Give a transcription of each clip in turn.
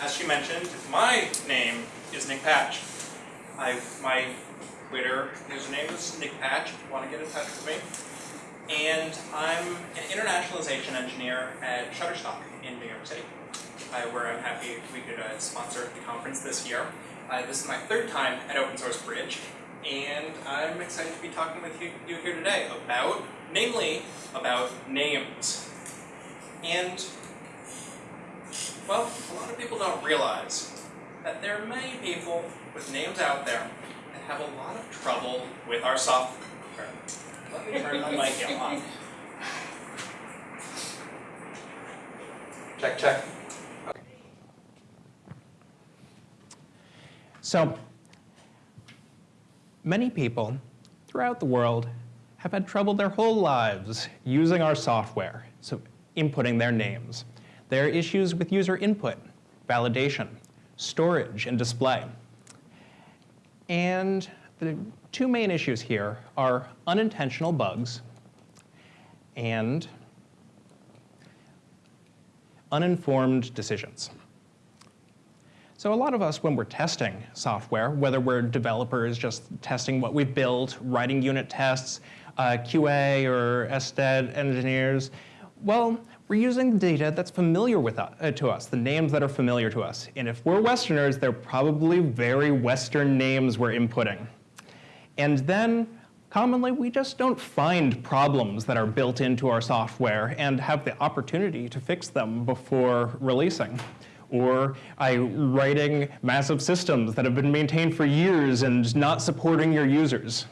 as she mentioned, my name is Nick Patch. I, my Twitter username is Nick Patch if you want to get in touch with me. And I'm an internationalization engineer at Shutterstock in New York City, uh, where I'm happy we could uh, sponsor the conference this year. Uh, this is my third time at Open Source Bridge, and I'm excited to be talking with you, you here today about, namely, about names. And, well, a lot of people don't realize that there are many people with names out there that have a lot of trouble with our software. Let me turn the mic on. Check, check. So many people throughout the world have had trouble their whole lives using our software, so inputting their names. There are issues with user input, validation, storage, and display. And the two main issues here are unintentional bugs and uninformed decisions. So a lot of us, when we're testing software, whether we're developers just testing what we've built, writing unit tests, uh, QA or SDET engineers, well, we're using data that's familiar with uh, to us, the names that are familiar to us. And if we're Westerners, they're probably very Western names we're inputting. And then commonly we just don't find problems that are built into our software and have the opportunity to fix them before releasing. Or I writing massive systems that have been maintained for years and not supporting your users.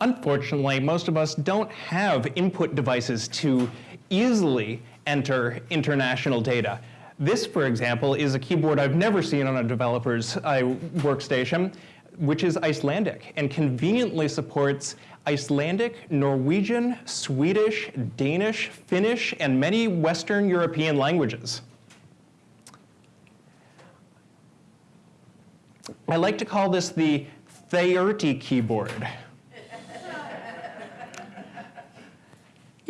Unfortunately, most of us don't have input devices to easily enter international data. This, for example, is a keyboard I've never seen on a developer's uh, workstation, which is Icelandic and conveniently supports Icelandic, Norwegian, Swedish, Danish, Finnish, and many Western European languages. I like to call this the Theurti keyboard.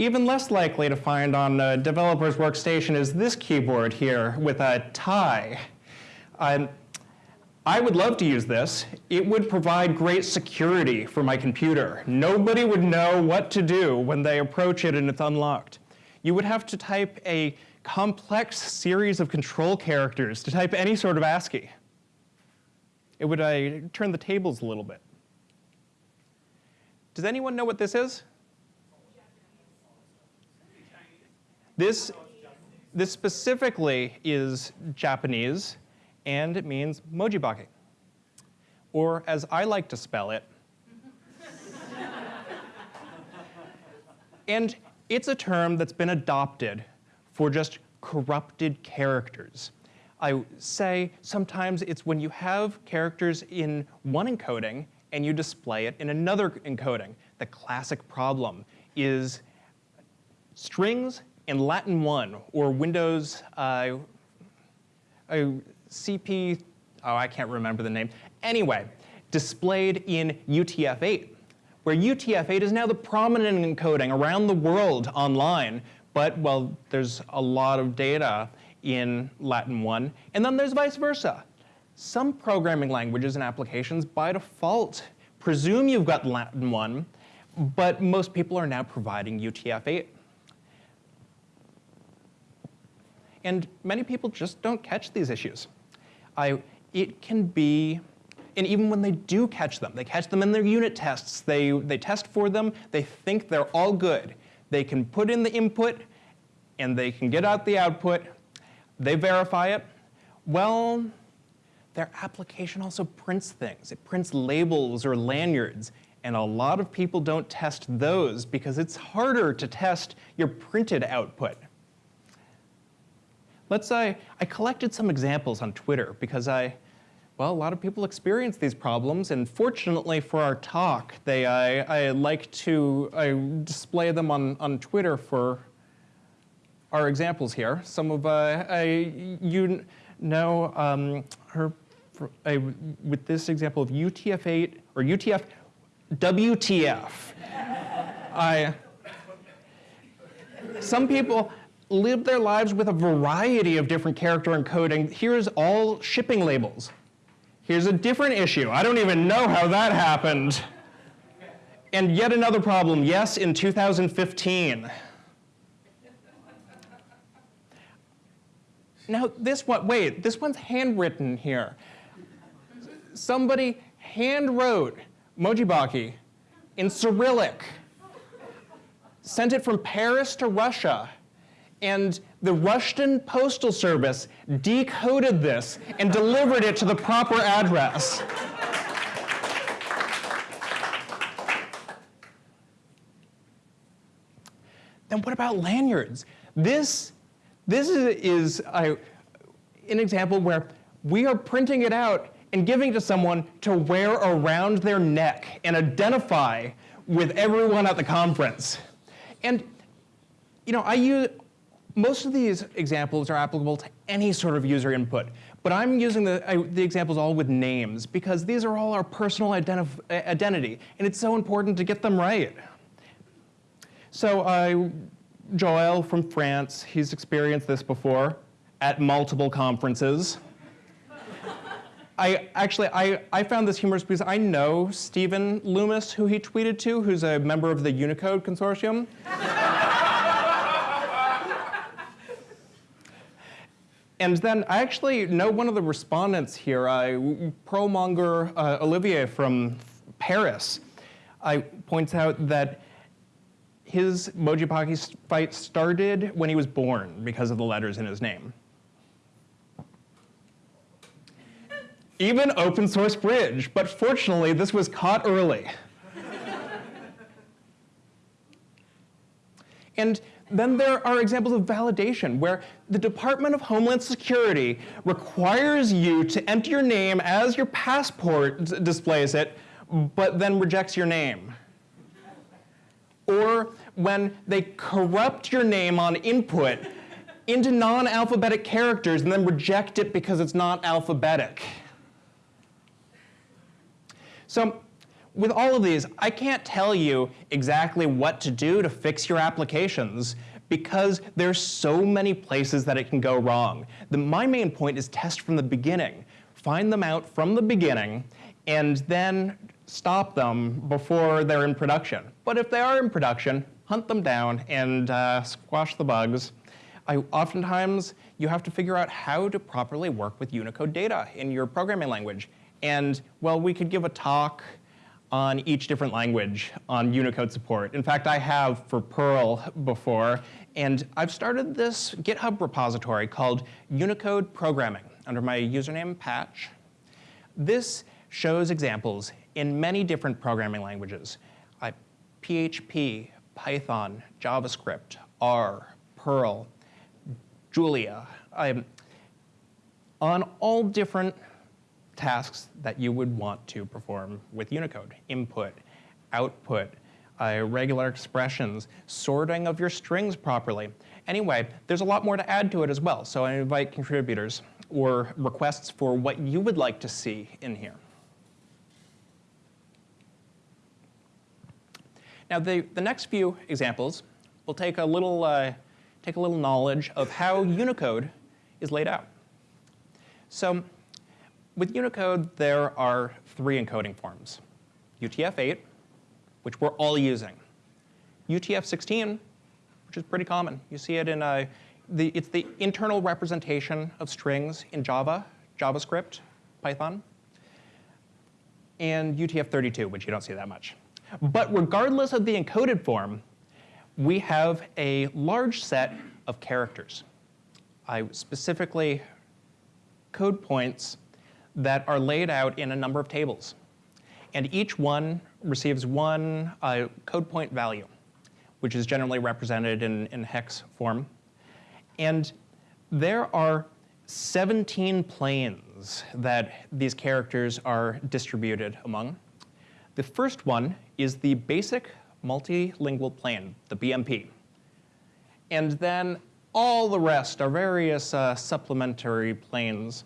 Even less likely to find on a developer's workstation is this keyboard here with a tie. I would love to use this. It would provide great security for my computer. Nobody would know what to do when they approach it and it's unlocked. You would have to type a complex series of control characters to type any sort of ASCII. It would uh, turn the tables a little bit. Does anyone know what this is? This, this specifically is Japanese, and it means mojibake. Or as I like to spell it, and it's a term that's been adopted for just corrupted characters. I say sometimes it's when you have characters in one encoding and you display it in another encoding. The classic problem is strings in Latin 1 or Windows uh, CP, oh, I can't remember the name. Anyway, displayed in UTF-8, where UTF-8 is now the prominent encoding around the world online, but, well, there's a lot of data in Latin 1, and then there's vice versa. Some programming languages and applications by default presume you've got Latin 1, but most people are now providing UTF-8. And many people just don't catch these issues. I, it can be, and even when they do catch them, they catch them in their unit tests, they, they test for them, they think they're all good. They can put in the input, and they can get out the output, they verify it. Well, their application also prints things. It prints labels or lanyards, and a lot of people don't test those because it's harder to test your printed output. Let's say I collected some examples on Twitter because I, well, a lot of people experience these problems, and fortunately for our talk, they, I, I like to I display them on, on Twitter for our examples here. Some of uh, I, you know um, her I, with this example of UTF-8 or UTF WTF. I, some people live their lives with a variety of different character encoding. Here's all shipping labels. Here's a different issue. I don't even know how that happened. And yet another problem, yes, in 2015. Now this one, wait, this one's handwritten here. Somebody hand wrote Mojibake in Cyrillic, sent it from Paris to Russia, and the Russian Postal Service decoded this and delivered it to the proper address. Then what about lanyards? This, this is, is an example where we are printing it out and giving to someone to wear around their neck and identify with everyone at the conference. And you know, I use, most of these examples are applicable to any sort of user input, but I'm using the, I, the examples all with names because these are all our personal identity, and it's so important to get them right. So Joel from France, he's experienced this before at multiple conferences. I actually, I, I found this humorous because I know Steven Loomis, who he tweeted to, who's a member of the Unicode Consortium. and then I actually know one of the respondents here, uh, Perlmonger uh, Olivier from Paris, I points out that his Mojibake fight started when he was born because of the letters in his name. Even open source bridge, but fortunately this was caught early. and then there are examples of validation where the Department of Homeland Security requires you to enter your name as your passport displays it, but then rejects your name. Or when they corrupt your name on input into non-alphabetic characters and then reject it because it's not alphabetic. So with all of these, I can't tell you exactly what to do to fix your applications because there's so many places that it can go wrong. The, my main point is test from the beginning. Find them out from the beginning and then stop them before they're in production. But if they are in production, hunt them down and uh, squash the bugs. I, oftentimes, you have to figure out how to properly work with Unicode data in your programming language. And, well, we could give a talk on each different language on Unicode support. In fact, I have for Perl before, and I've started this GitHub repository called Unicode Programming under my username Patch. This shows examples in many different programming languages. Uh, PHP, Python, JavaScript, R, Perl, Julia, um, on all different tasks that you would want to perform with Unicode. Input, output, uh, regular expressions, sorting of your strings properly. Anyway, there's a lot more to add to it as well, so I invite contributors or requests for what you would like to see in here. Now the, the next few examples will take a little, uh, take a little knowledge of how Unicode is laid out. So with Unicode, there are three encoding forms. UTF-8, which we're all using. UTF-16, which is pretty common. You see it in, uh, the, it's the internal representation of strings in Java, JavaScript, Python. And UTF-32, which you don't see that much. But regardless of the encoded form, we have a large set of characters. I specifically code points that are laid out in a number of tables. And each one receives one uh, code point value, which is generally represented in, in hex form. And there are 17 planes that these characters are distributed among. The first one is the basic multilingual plane, the BMP. And then all the rest are various uh, supplementary planes.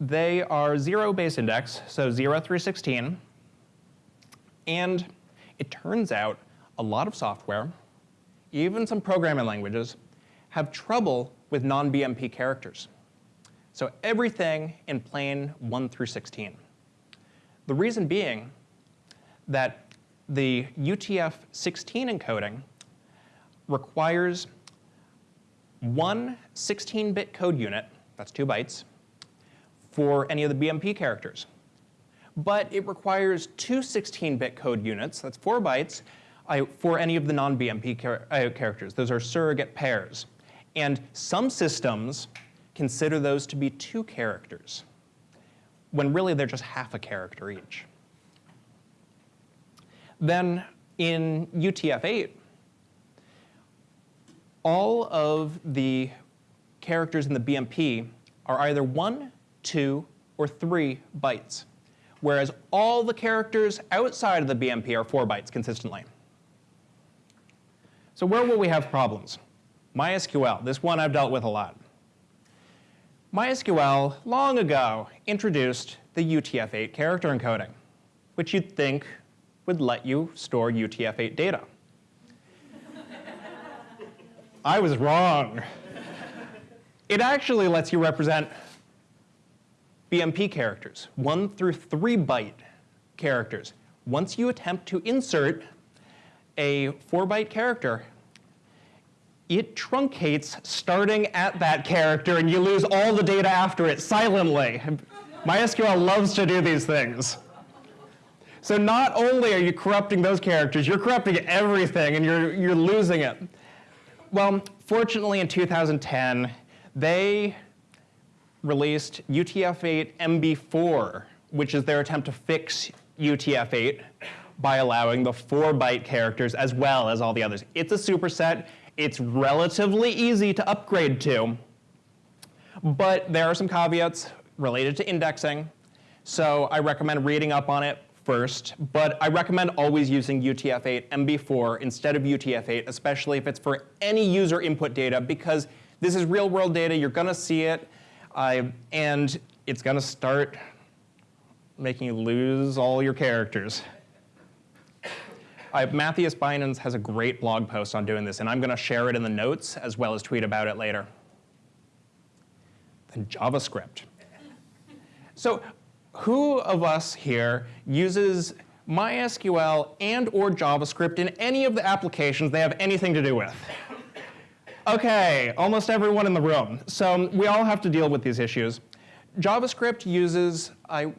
They are zero base index, so 0 through 16. And it turns out a lot of software even some programming languages, have trouble with non-BMP characters. So everything in plain 1 through 16. The reason being that the UTF-16 encoding requires one 16-bit code unit, that's two bytes, for any of the BMP characters. But it requires two 16-bit code units, that's four bytes, uh, for any of the non-BMP uh, characters. Those are surrogate pairs. And some systems consider those to be two characters, when really they're just half a character each. Then in UTF-8, all of the characters in the BMP are either one, two, or three bytes, whereas all the characters outside of the BMP are four bytes consistently. So where will we have problems? MySQL, this one I've dealt with a lot. MySQL, long ago, introduced the UTF-8 character encoding, which you'd think would let you store UTF-8 data. I was wrong. It actually lets you represent BMP characters, one through three byte characters. Once you attempt to insert a four byte character, it truncates starting at that character and you lose all the data after it silently. MySQL loves to do these things. So not only are you corrupting those characters, you're corrupting everything and you're, you're losing it. Well, fortunately in 2010, they released UTF-8 MB4, which is their attempt to fix UTF-8 by allowing the 4-byte characters as well as all the others. It's a superset. It's relatively easy to upgrade to, but there are some caveats related to indexing. So I recommend reading up on it first, but I recommend always using UTF-8 MB4 instead of UTF-8, especially if it's for any user input data, because this is real world data, you're gonna see it, uh, and it's gonna start making you lose all your characters. Uh, Mathias Bynens has a great blog post on doing this, and I'm going to share it in the notes as well as tweet about it later. Then JavaScript. So who of us here uses MySQL and or JavaScript in any of the applications they have anything to do with? Okay, almost everyone in the room. So we all have to deal with these issues. JavaScript uses, I,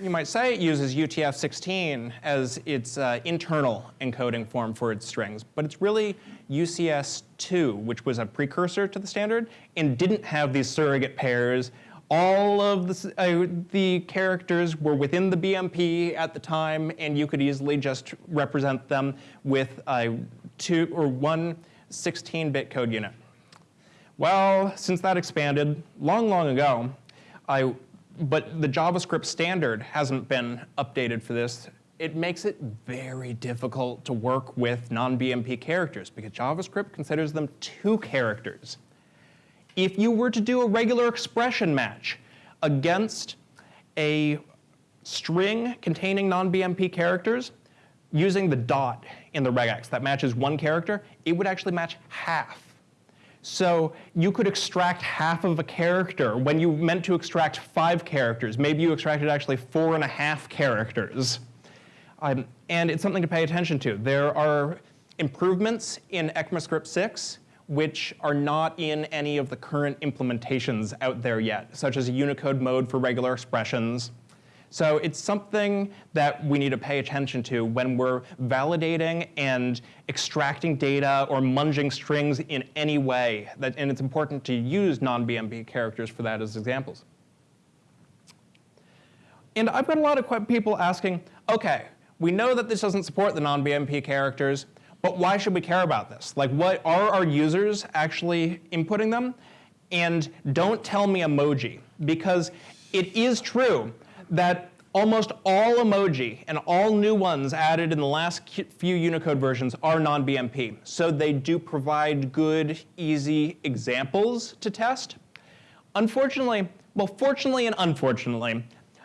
you might say it uses UTF-16 as its uh, internal encoding form for its strings, but it's really UCS2, which was a precursor to the standard and didn't have these surrogate pairs. All of the, uh, the characters were within the BMP at the time, and you could easily just represent them with a two or one 16-bit code unit. Well, since that expanded long, long ago, I, but the JavaScript standard hasn't been updated for this. It makes it very difficult to work with non-BMP characters because JavaScript considers them two characters. If you were to do a regular expression match against a string containing non-BMP characters, using the dot in the regex that matches one character, it would actually match half so you could extract half of a character when you meant to extract five characters. Maybe you extracted actually four and a half characters. Um, and it's something to pay attention to. There are improvements in ECMAScript 6 which are not in any of the current implementations out there yet, such as a Unicode mode for regular expressions, so it's something that we need to pay attention to when we're validating and extracting data or munging strings in any way. That, and it's important to use non-BMP characters for that as examples. And I've got a lot of people asking, okay, we know that this doesn't support the non-BMP characters, but why should we care about this? Like, what are our users actually inputting them? And don't tell me emoji, because it is true that almost all emoji and all new ones added in the last few Unicode versions are non-BMP. So they do provide good, easy examples to test. Unfortunately, well, fortunately and unfortunately,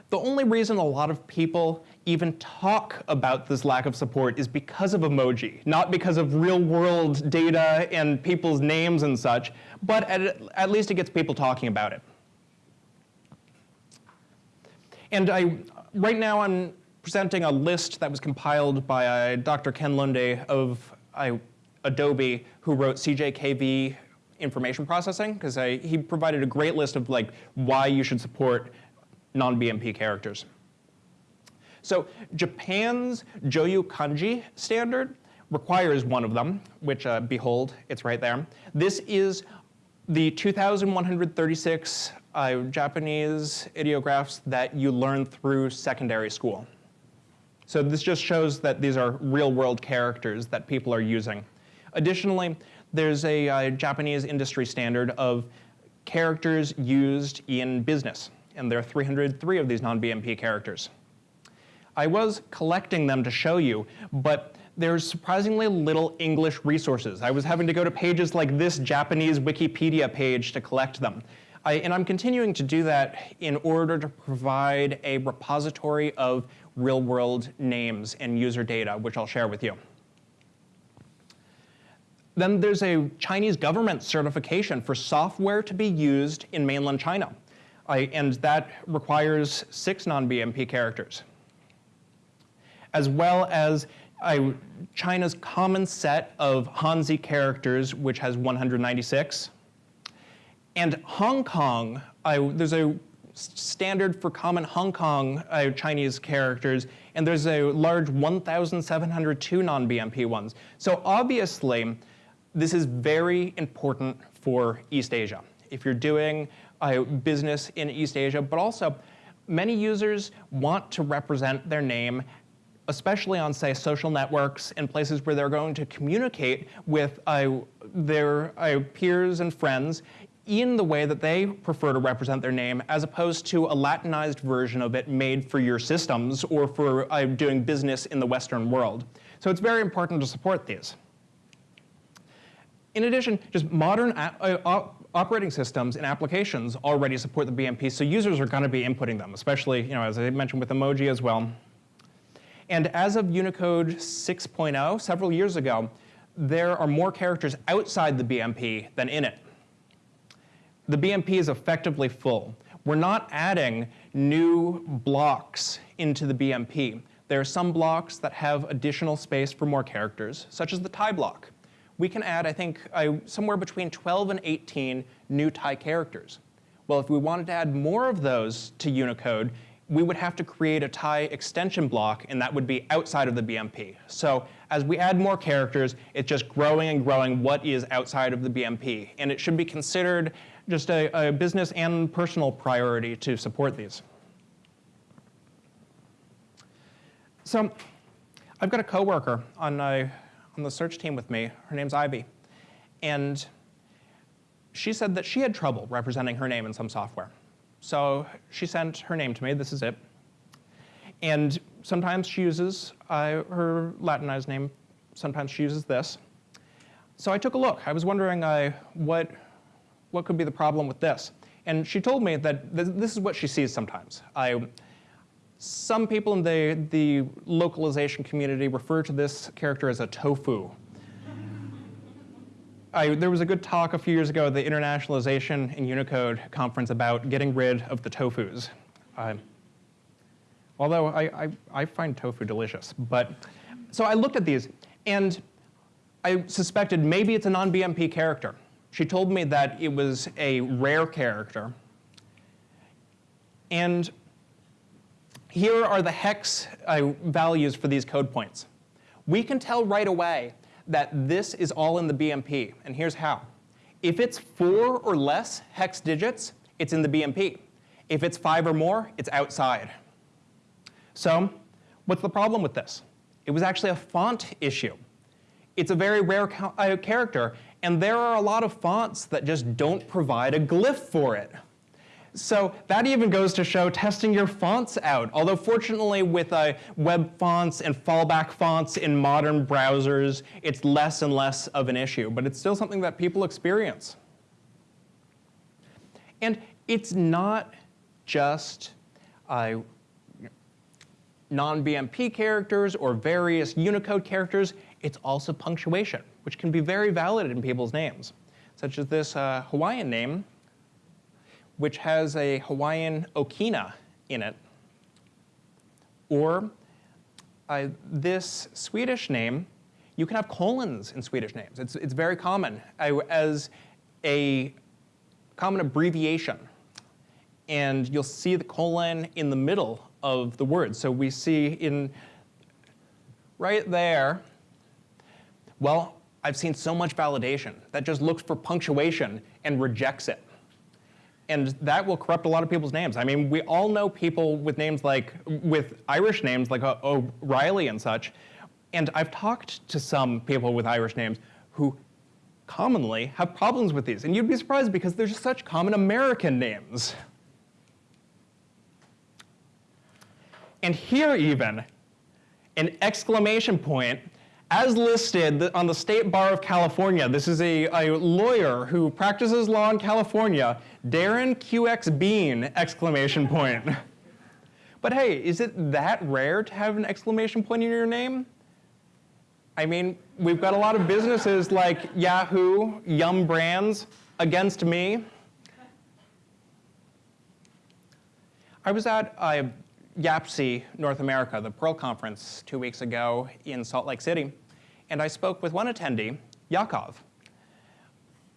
the only reason a lot of people even talk about this lack of support is because of emoji, not because of real world data and people's names and such, but at, at least it gets people talking about it. And I, right now I'm presenting a list that was compiled by uh, Dr. Ken Lunde of uh, Adobe, who wrote CJKV information processing, because he provided a great list of like why you should support non-BMP characters. So Japan's Joyo Kanji standard requires one of them, which uh, behold, it's right there. This is the 2,136 uh, Japanese ideographs that you learn through secondary school. So this just shows that these are real world characters that people are using. Additionally, there's a uh, Japanese industry standard of characters used in business, and there are 303 of these non-BMP characters. I was collecting them to show you, but there's surprisingly little English resources. I was having to go to pages like this Japanese Wikipedia page to collect them. I, and I'm continuing to do that in order to provide a repository of real-world names and user data, which I'll share with you. Then there's a Chinese government certification for software to be used in mainland China. I, and that requires six non-BMP characters. As well as I, China's common set of Hanzi characters, which has 196. And Hong Kong, I, there's a standard for common Hong Kong uh, Chinese characters, and there's a large 1,702 non-BMP ones. So obviously, this is very important for East Asia. If you're doing uh, business in East Asia, but also many users want to represent their name especially on, say, social networks and places where they're going to communicate with uh, their uh, peers and friends in the way that they prefer to represent their name, as opposed to a Latinized version of it made for your systems or for uh, doing business in the Western world. So it's very important to support these. In addition, just modern uh, operating systems and applications already support the BMP, so users are going to be inputting them, especially, you know, as I mentioned with emoji as well. And as of Unicode 6.0, several years ago, there are more characters outside the BMP than in it. The BMP is effectively full. We're not adding new blocks into the BMP. There are some blocks that have additional space for more characters, such as the Thai block. We can add, I think, somewhere between 12 and 18 new Thai characters. Well, if we wanted to add more of those to Unicode, we would have to create a Thai extension block, and that would be outside of the BMP. So as we add more characters, it's just growing and growing what is outside of the BMP. And it should be considered just a, a business and personal priority to support these. So I've got a coworker on, uh, on the search team with me. Her name's Ivy. And she said that she had trouble representing her name in some software. So she sent her name to me. This is it. And sometimes she uses uh, her Latinized name. Sometimes she uses this. So I took a look. I was wondering uh, what, what could be the problem with this. And she told me that th this is what she sees sometimes. I, some people in the, the localization community refer to this character as a tofu. I, there was a good talk a few years ago at the Internationalization in Unicode conference about getting rid of the tofus. Uh, although I, I, I, find tofu delicious. But so I looked at these, and I suspected maybe it's a non-BMP character. She told me that it was a rare character. And here are the hex uh, values for these code points. We can tell right away that this is all in the BMP, and here's how. If it's four or less hex digits, it's in the BMP. If it's five or more, it's outside. So what's the problem with this? It was actually a font issue. It's a very rare uh, character, and there are a lot of fonts that just don't provide a glyph for it. So that even goes to show testing your fonts out. Although fortunately with uh, web fonts and fallback fonts in modern browsers, it's less and less of an issue, but it's still something that people experience. And it's not just uh, non-BMP characters or various Unicode characters, it's also punctuation, which can be very valid in people's names, such as this uh, Hawaiian name, which has a Hawaiian okina in it, or uh, this Swedish name, you can have colons in Swedish names. It's, it's very common I, as a common abbreviation. And you'll see the colon in the middle of the word. So we see in right there, well, I've seen so much validation that just looks for punctuation and rejects it. And that will corrupt a lot of people's names. I mean, we all know people with names like, with Irish names like uh, O'Reilly and such. And I've talked to some people with Irish names who commonly have problems with these. And you'd be surprised because they're just such common American names. And here even, an exclamation point as listed on the State Bar of California, this is a, a lawyer who practices law in California, Darren QX Bean, exclamation point. But hey, is it that rare to have an exclamation point in your name? I mean, we've got a lot of businesses like Yahoo, Yum Brands, against me. I was at uh, YAPC North America, the Perl conference, two weeks ago in Salt Lake City, and I spoke with one attendee, Yakov,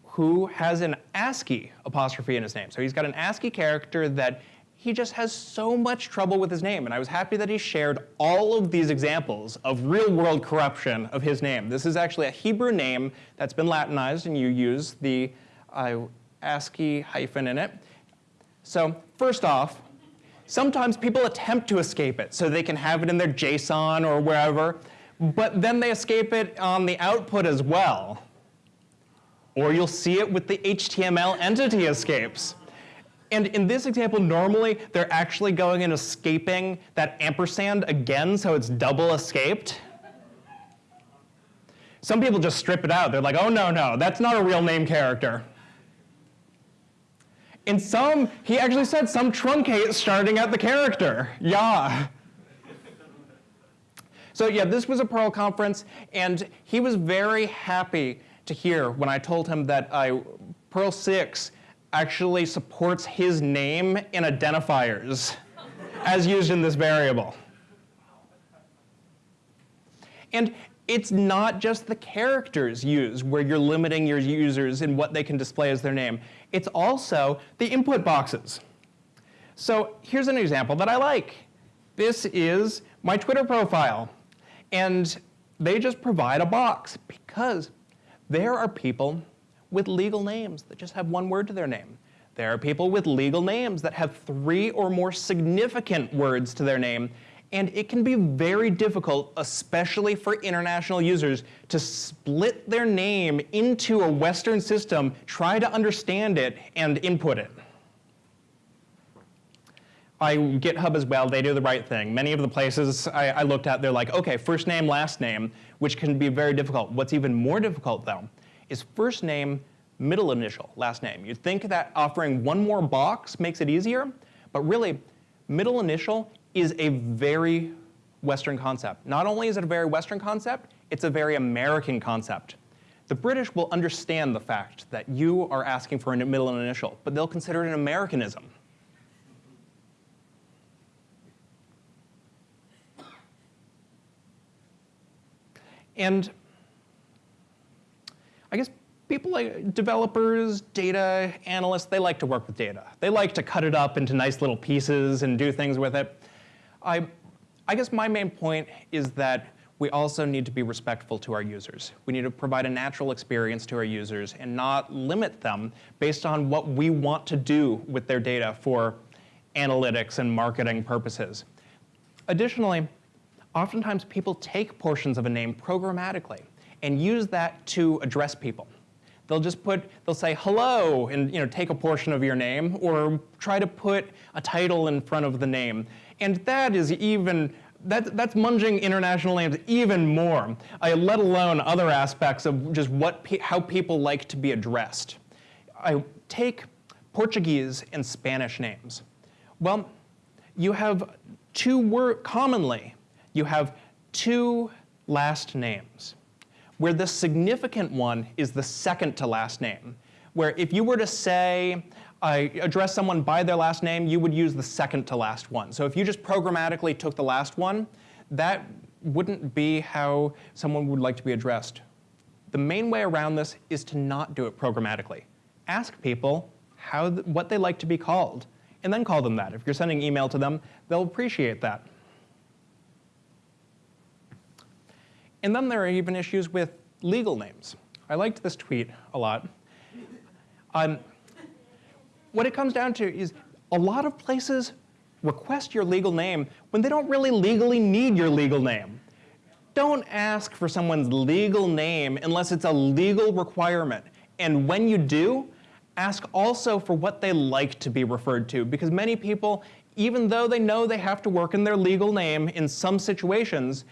who has an ASCII apostrophe in his name. So he's got an ASCII character that he just has so much trouble with his name. And I was happy that he shared all of these examples of real world corruption of his name. This is actually a Hebrew name that's been Latinized, and you use the uh, ASCII hyphen in it. So first off, sometimes people attempt to escape it so they can have it in their JSON or wherever, but then they escape it on the output as well. Or you'll see it with the HTML entity escapes. And in this example, normally they're actually going and escaping that ampersand again, so it's double escaped. Some people just strip it out. They're like, oh, no, no, that's not a real name character. In some, he actually said some truncate starting at the character. Yeah. So yeah, this was a Perl conference, and he was very happy to hear when I told him that I, Perl 6 actually supports his name in identifiers as used in this variable. And it's not just the characters used where you're limiting your users in what they can display as their name. It's also the input boxes. So here's an example that I like. This is my Twitter profile. And they just provide a box because there are people with legal names that just have one word to their name. There are people with legal names that have three or more significant words to their name, and it can be very difficult, especially for international users, to split their name into a Western system, try to understand it, and input it. I, GitHub as well, they do the right thing. Many of the places I, I looked at, they're like, okay, first name, last name, which can be very difficult. What's even more difficult, though, is first name, middle initial, last name. You'd think that offering one more box makes it easier, but really, middle initial is a very Western concept. Not only is it a very Western concept, it's a very American concept. The British will understand the fact that you are asking for a middle and initial, but they'll consider it an Americanism. And I guess people like developers, data analysts, they like to work with data. They like to cut it up into nice little pieces and do things with it. I, I guess my main point is that we also need to be respectful to our users. We need to provide a natural experience to our users and not limit them based on what we want to do with their data for analytics and marketing purposes. Additionally, oftentimes people take portions of a name programmatically and use that to address people. They'll just put, they'll say hello and you know, take a portion of your name or try to put a title in front of the name. And that is even, that, that's munging international names even more, uh, let alone other aspects of just what, how people like to be addressed. I take Portuguese and Spanish names. Well, you have two word commonly you have two last names where the significant one is the second to last name where if you were to say I address someone by their last name, you would use the second to last one. So if you just programmatically took the last one, that wouldn't be how someone would like to be addressed. The main way around this is to not do it programmatically. Ask people how th what they like to be called, and then call them that. If you're sending email to them, they'll appreciate that. And then there are even issues with legal names. I liked this tweet a lot. Um, what it comes down to is a lot of places request your legal name when they don't really legally need your legal name. Don't ask for someone's legal name unless it's a legal requirement. And when you do, ask also for what they like to be referred to because many people, even though they know they have to work in their legal name in some situations,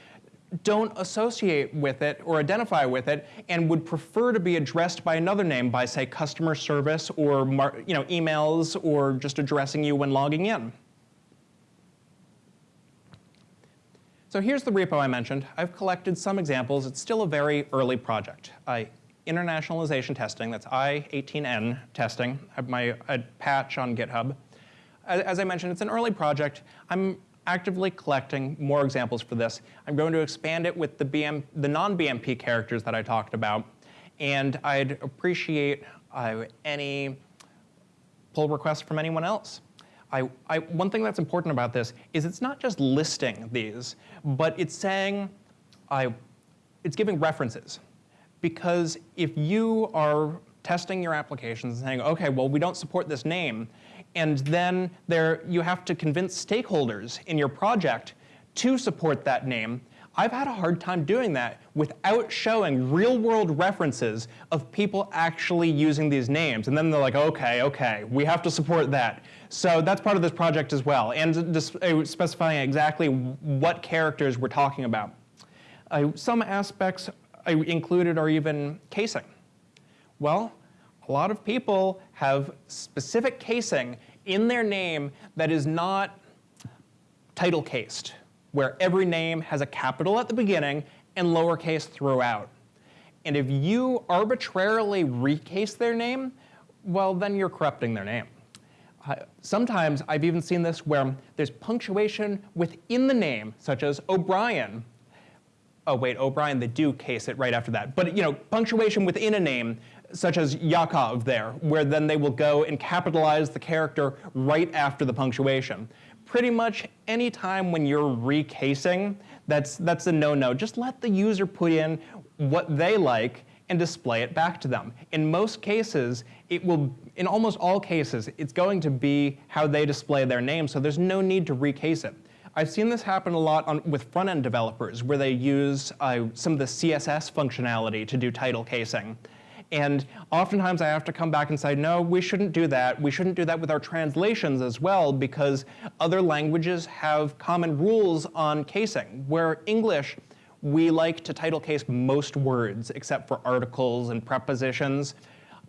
don't associate with it or identify with it and would prefer to be addressed by another name by say customer service or you know, emails or just addressing you when logging in. So here's the repo I mentioned. I've collected some examples. It's still a very early project. I, internationalization testing, that's I-18N testing, I have my patch on GitHub. As, as I mentioned, it's an early project. I'm actively collecting more examples for this. I'm going to expand it with the, BM, the non-BMP characters that I talked about, and I'd appreciate uh, any pull requests from anyone else. I, I, one thing that's important about this is it's not just listing these, but it's saying, I, it's giving references. Because if you are testing your applications and saying, okay, well, we don't support this name, and then there, you have to convince stakeholders in your project to support that name, I've had a hard time doing that without showing real world references of people actually using these names. And then they're like, okay, okay, we have to support that. So that's part of this project as well, and uh, specifying exactly what characters we're talking about. Uh, some aspects I included are even casing. Well, a lot of people have specific casing in their name that is not title cased, where every name has a capital at the beginning and lowercase throughout. And if you arbitrarily recase their name, well, then you're corrupting their name. Uh, sometimes I've even seen this where there's punctuation within the name, such as O'Brien. Oh wait, O'Brien, they do case it right after that. But you know, punctuation within a name such as Yakov there, where then they will go and capitalize the character right after the punctuation. Pretty much any time when you're recasing, that's, that's a no-no. Just let the user put in what they like and display it back to them. In most cases, it will, in almost all cases, it's going to be how they display their name, so there's no need to recase it. I've seen this happen a lot on, with front-end developers where they use uh, some of the CSS functionality to do title casing. And oftentimes I have to come back and say, no, we shouldn't do that. We shouldn't do that with our translations as well because other languages have common rules on casing, where English, we like to title case most words except for articles and prepositions.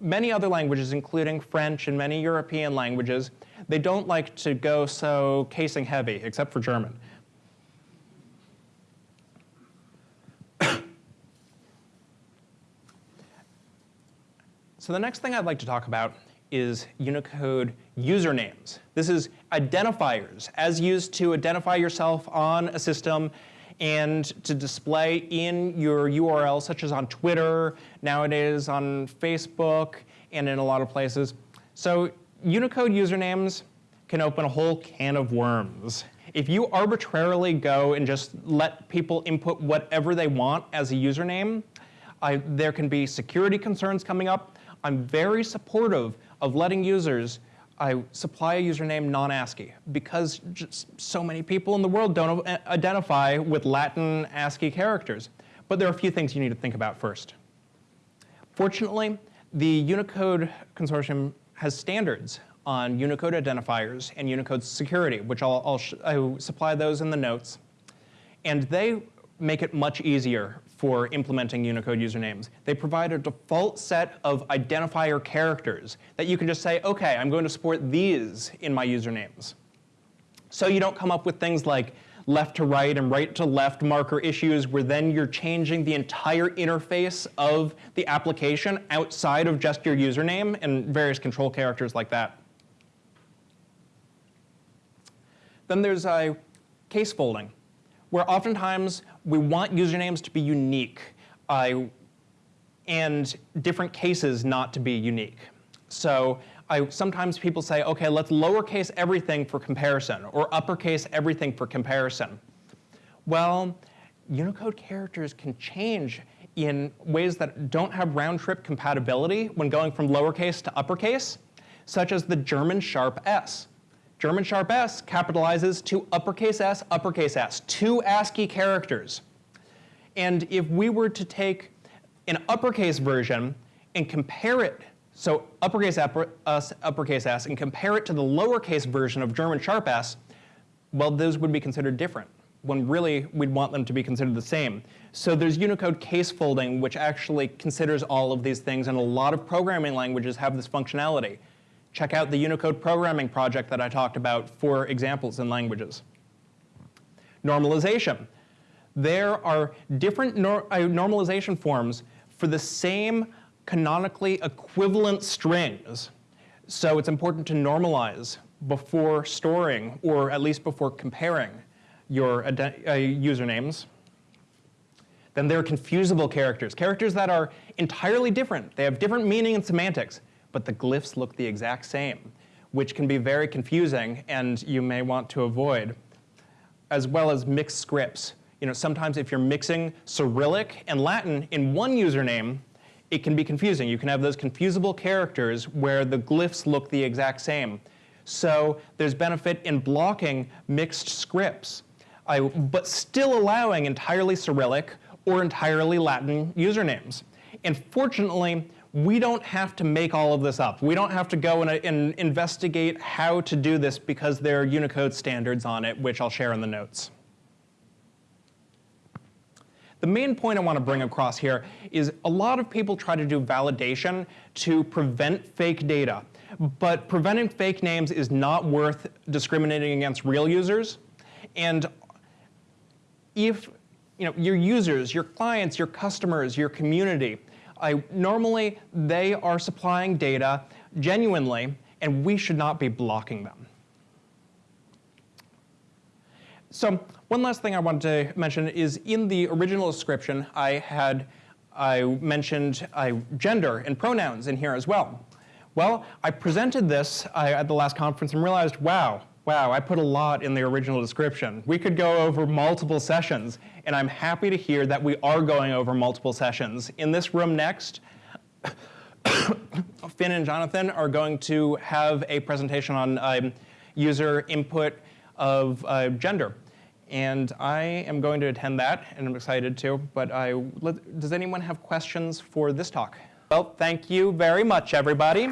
Many other languages, including French and many European languages, they don't like to go so casing heavy, except for German. So the next thing I'd like to talk about is Unicode usernames. This is identifiers, as used to identify yourself on a system and to display in your URL, such as on Twitter, nowadays on Facebook, and in a lot of places. So Unicode usernames can open a whole can of worms. If you arbitrarily go and just let people input whatever they want as a username, there can be security concerns coming up. I'm very supportive of letting users I supply a username non-ASCII because so many people in the world don't identify with Latin ASCII characters. But there are a few things you need to think about first. Fortunately, the Unicode Consortium has standards on Unicode identifiers and Unicode security, which I'll, I'll, I'll supply those in the notes. And they make it much easier for implementing Unicode usernames. They provide a default set of identifier characters that you can just say, okay, I'm going to support these in my usernames. So you don't come up with things like left to right and right to left marker issues where then you're changing the entire interface of the application outside of just your username and various control characters like that. Then there's a case folding, where oftentimes we want usernames to be unique uh, and different cases not to be unique. So I, sometimes people say, okay, let's lowercase everything for comparison, or uppercase everything for comparison. Well, Unicode characters can change in ways that don't have round-trip compatibility when going from lowercase to uppercase, such as the German sharp S. German sharp S capitalizes to uppercase S, uppercase S, two ASCII characters. And if we were to take an uppercase version and compare it, so uppercase upper, S, uppercase S, and compare it to the lowercase version of German sharp S, well, those would be considered different, when really we'd want them to be considered the same. So there's Unicode case folding, which actually considers all of these things, and a lot of programming languages have this functionality. Check out the Unicode programming project that I talked about for examples in languages. Normalization. There are different nor uh, normalization forms for the same canonically equivalent strings. So it's important to normalize before storing, or at least before comparing your uh, usernames. Then there are confusable characters, characters that are entirely different. They have different meaning and semantics but the glyphs look the exact same, which can be very confusing and you may want to avoid, as well as mixed scripts. You know, sometimes if you're mixing Cyrillic and Latin in one username, it can be confusing. You can have those confusable characters where the glyphs look the exact same. So there's benefit in blocking mixed scripts, I, but still allowing entirely Cyrillic or entirely Latin usernames. And fortunately, we don't have to make all of this up. We don't have to go and, uh, and, investigate how to do this because there are Unicode standards on it, which I'll share in the notes. The main point I want to bring across here is a lot of people try to do validation to prevent fake data. But preventing fake names is not worth discriminating against real users. And if you know, your users, your clients, your customers, your community, I, normally, they are supplying data genuinely, and we should not be blocking them. So one last thing I wanted to mention is in the original description, I had I mentioned uh, gender and pronouns in here as well. Well, I presented this uh, at the last conference and realized, wow, wow, I put a lot in the original description. We could go over multiple sessions, and I'm happy to hear that we are going over multiple sessions. In this room next, Finn and Jonathan are going to have a presentation on um, user input of uh, gender. And I am going to attend that, and I'm excited to. But I, does anyone have questions for this talk? Well, thank you very much, everybody.